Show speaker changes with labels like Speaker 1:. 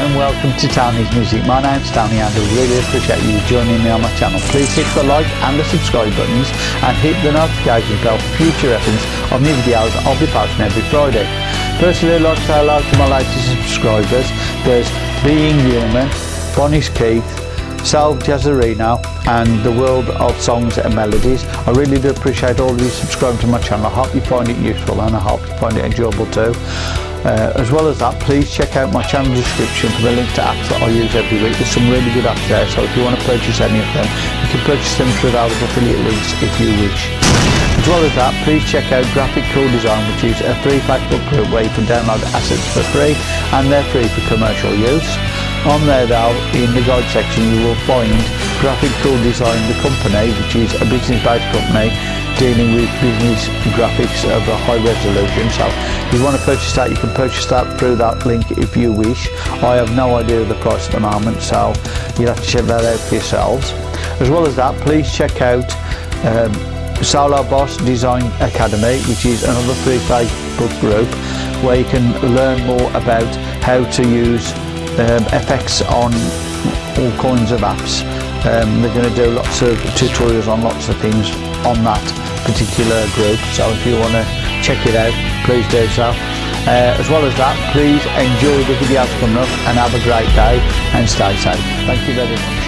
Speaker 1: and welcome to Tony's Music. My name's Tony and I really appreciate you joining me on my channel. Please hit the like and the subscribe buttons and hit the notification bell for future reference of new videos I'll be posting every Friday. Firstly, I'd like to say hello to my latest subscribers. There's Being Human, Bonnie's Keith, Sal Jazzarino and the world of songs and melodies. I really do appreciate all of you subscribing to my channel. I hope you find it useful and I hope you find it enjoyable too. Uh, as well as that, please check out my channel description for the link to apps that I use every week. There's some really good apps there, so if you want to purchase any of them, you can purchase them through those affiliate links if you wish. As well as that, please check out Graphic Cool Design, which is a free Facebook group where you can download assets for free, and they're free for commercial use. On there though, in the guide section, you will find Graphic Cool Design, the company, which is a business-based company dealing with business graphics of a high resolution. So if you want to purchase that you can purchase that through that link if you wish. I have no idea of the price at the moment so you'll have to check that out for yourselves. As well as that please check out um, Solo Boss Design Academy which is another free Facebook group where you can learn more about how to use um, FX on all kinds of apps Um, they're going to do lots of tutorials on lots of things on that particular group. So if you want to check it out, please do so. Uh, as well as that, please enjoy the video coming up and have a great day and stay safe. Thank you very much.